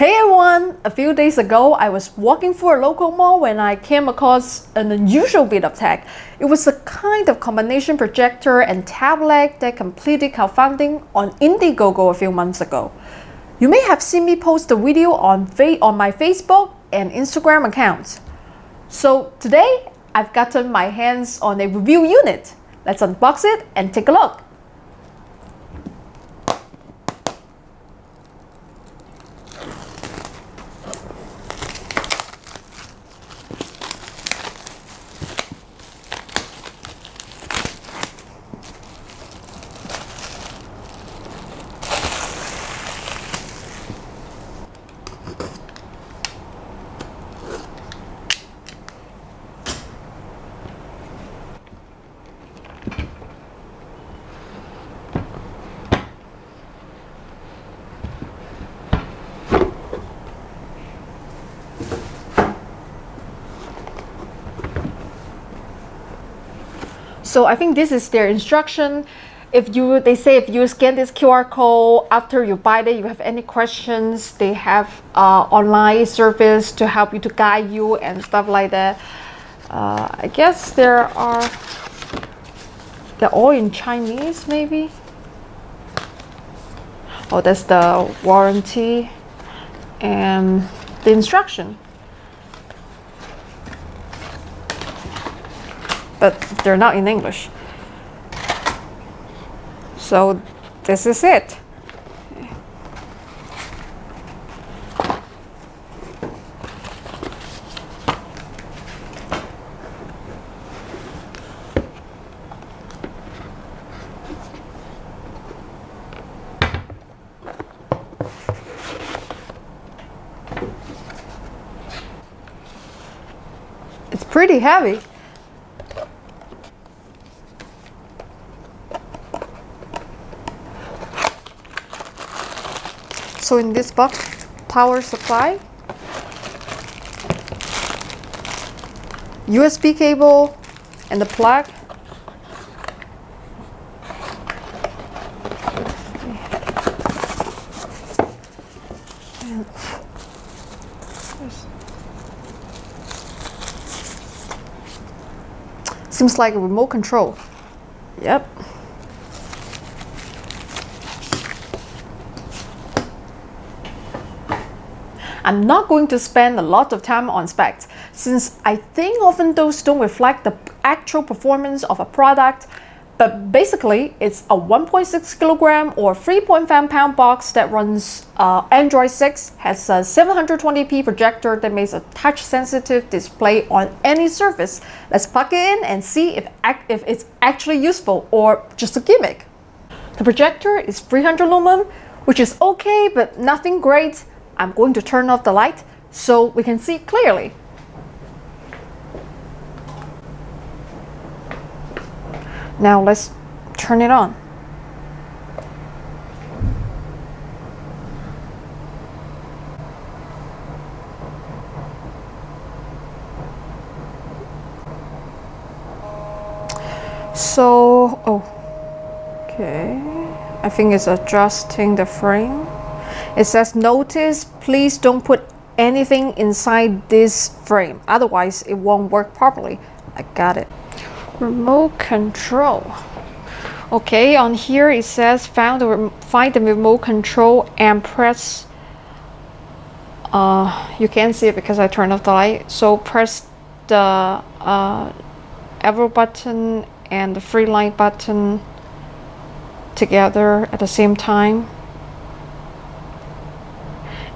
Hey everyone! A few days ago, I was walking through a local mall when I came across an unusual bit of tech. It was a kind of combination projector and tablet that completed crowdfunding on Indiegogo a few months ago. You may have seen me post a video on, on my Facebook and Instagram accounts. So today, I've gotten my hands on a review unit. Let's unbox it and take a look. So I think this is their instruction. If you, they say if you scan this QR code after you buy it, you have any questions, they have uh, online service to help you to guide you and stuff like that. Uh, I guess there are, they're all in Chinese maybe. Oh, that's the warranty and the instruction. But they're not in English. So this is it. It's pretty heavy. So in this box, power supply, USB cable, and the plug. Seems like a remote control. Yep. I'm not going to spend a lot of time on specs since I think often those don't reflect the actual performance of a product. But basically it's a 1.6 kilogram or 3.5 pound box that runs uh, Android 6 has a 720p projector that makes a touch sensitive display on any surface. Let's plug it in and see if, if it's actually useful or just a gimmick. The projector is 300 lumen which is okay but nothing great I'm going to turn off the light so we can see clearly. Now let's turn it on. So, oh, okay. I think it's adjusting the frame. It says notice, please don't put anything inside this frame. Otherwise, it won't work properly. I got it. Remote control. Okay, on here it says find the, find the remote control and press uh, you can't see it because I turned off the light. So press the uh, arrow button and the free light button together at the same time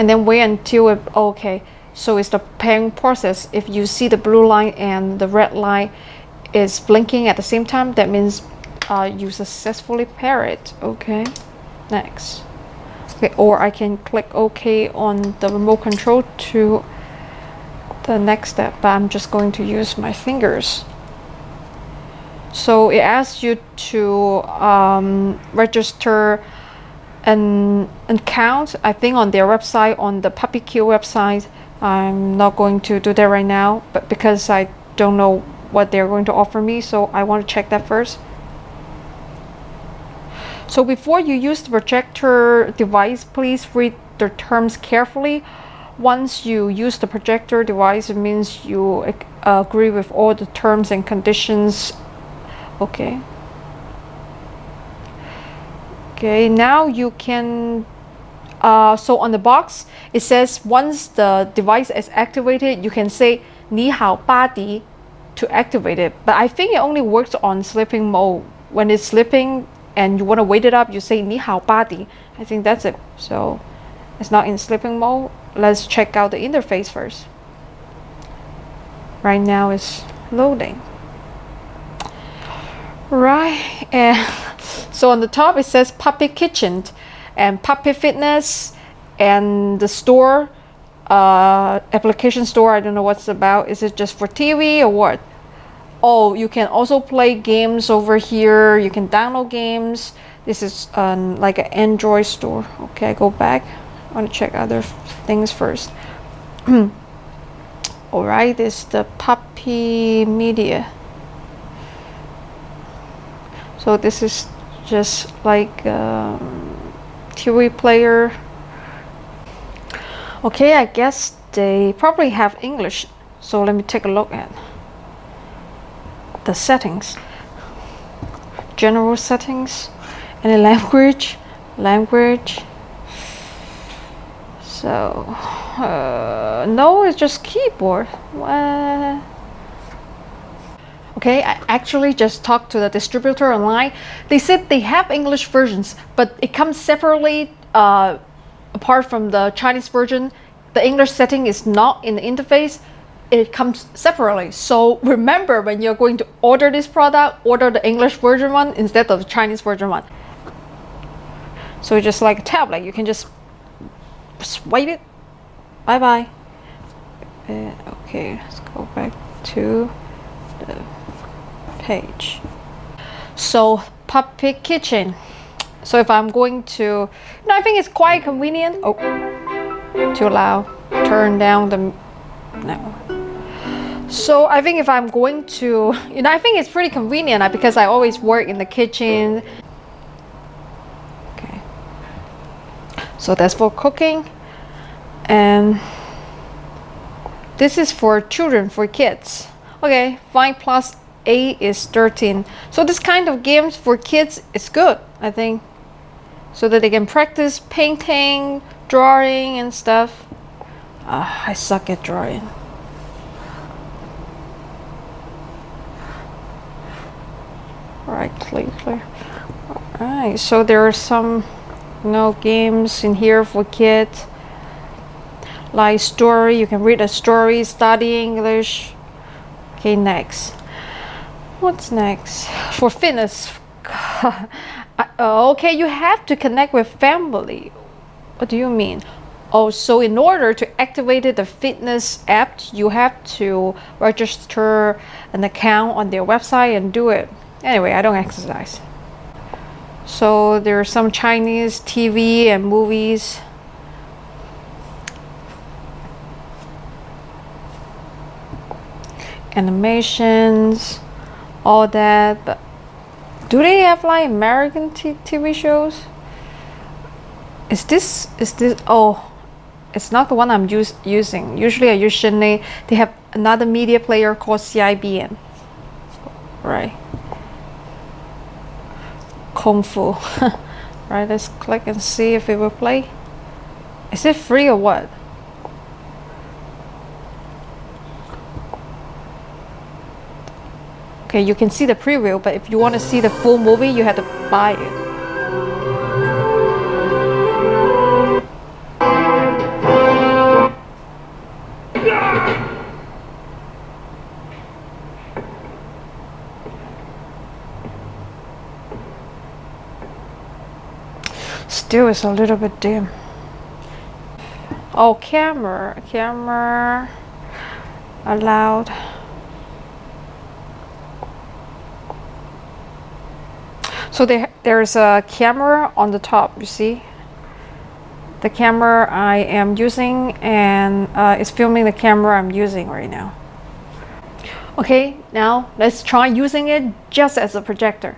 and then wait until it okay so it's the pairing process. If you see the blue line and the red line is blinking at the same time that means uh, you successfully pair it. Okay next. Okay or I can click OK on the remote control to the next step but I'm just going to use my fingers. So it asks you to um, register an account I think on their website on the PuppyQ website I'm not going to do that right now but because I don't know what they're going to offer me so I want to check that first so before you use the projector device please read the terms carefully. Once you use the projector device, it means you ag- agree with all the terms and conditions. Okay okay now you can uh, so on the box it says once the device is activated you can say ni hao body to activate it. But I think it only works on sleeping mode. When it's sleeping and you want to wait it up you say ni hao body I think that's it. So it's not in sleeping mode. Let's check out the interface first. Right now it's loading. Right and so on the top it says Puppy Kitchen and Puppy Fitness and the store uh, application store. I don't know what's about. Is it just for TV or what? Oh, you can also play games over here. You can download games. This is um, like an Android store. Okay, I go back. I want to check other things first. All right, this is the Puppy Media. So this is just like um, TV player. Okay, I guess they probably have English. So let me take a look at the settings. General settings, any language, language. So, uh, no, it's just keyboard. What? Okay, I actually just talked to the distributor online. They said they have English versions, but it comes separately uh, apart from the Chinese version. The English setting is not in the interface. It comes separately. So remember when you're going to order this product, order the English version one instead of the Chinese version one. So just like a tablet. You can just swipe it. Bye bye. Uh, okay, let's go back to the page. So Puppy Kitchen. So if I'm going to, know, I think it's quite convenient. Oh, too loud. Turn down the, no. So I think if I'm going to, you know, I think it's pretty convenient because I always work in the kitchen. Okay. So that's for cooking. And this is for children, for kids. Okay, 5 plus 8 is 13. So this kind of games for kids is good, I think. So that they can practice painting, drawing and stuff. Uh, I suck at drawing. Right click clear. Alright, so there are some you know games in here for kids. Like story, you can read a story, study English. Okay, next. What's next? For fitness. Uh, okay, you have to connect with family. What do you mean? Oh, so in order to activate the fitness app, you have to register an account on their website and do it. Anyway, I don't exercise. So there are some Chinese TV and movies. Animations, all that, but do they have like American TV shows? Is this is this oh it's not the one I'm use, using. Usually I use Shinny. They have another media player called CIBN. Right. Kung Fu. right, let's click and see if it will play. Is it free or what? Okay, you can see the preview, but if you want to see the full movie, you have to buy it. Still, is a little bit dim. Oh, camera, camera allowed. So there, there's a camera on the top, you see? The camera I am using and uh, it's filming the camera I'm using right now. Okay, now let's try using it just as a projector.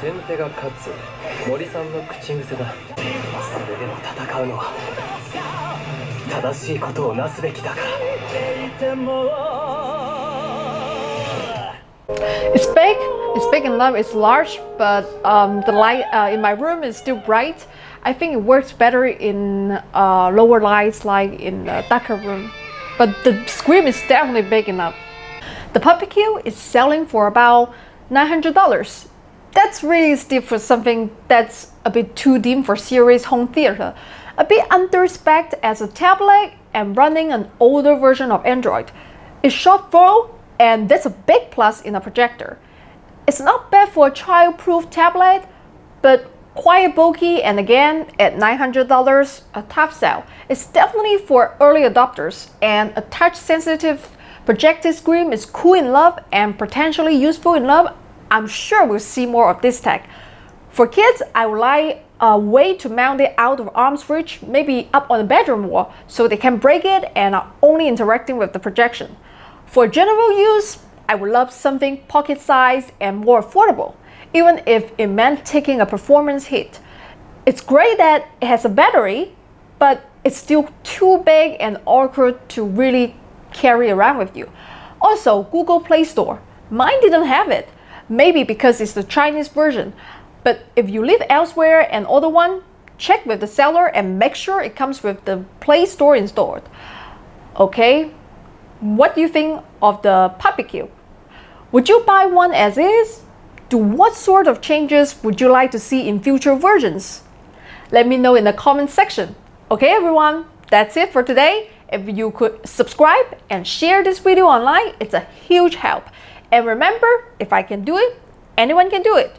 先手が勝つ森さんの口癖だそれでも戦うのは正しいことをなすべきだから It's big, it's big enough, it's large, but um, the light uh, in my room is still bright. I think it works better in uh, lower lights like in the darker room. But the screen is definitely big enough. The Puppy Q is selling for about $900. that's really steep for something that's a bit too dim for serious home theater. A bit under spec as a tablet and running an older version of Android. It's short throw and that's a big plus in a projector. It's not bad for a child-proof tablet, but quite bulky and again at $900 a tough sell. It's definitely for early adopters and a touch-sensitive projected screen is cool in love and potentially useful in love. I'm sure we'll see more of this tech. For kids, I would like a way to mount it out of arm's reach, maybe up on the bedroom wall, so they can break it and are only interacting with the projection. For general use, I would love something pocket sized and more affordable, even if it meant taking a performance hit. It's great that it has a battery, but it's still too big and awkward to really carry around with you. Also, Google Play Store. Mine didn't have it. Maybe because it's the Chinese version. But if you live elsewhere and order one, check with the seller and make sure it comes with the Play Store installed. Okay, what do you think of the Puppy Q? Would you buy one as is? Do what sort of changes would you like to see in future versions? Let me know in the comment section. Okay everyone, that's it for today. If you could subscribe and share this video online, it's a huge help. And remember, if I can do it, anyone can do it.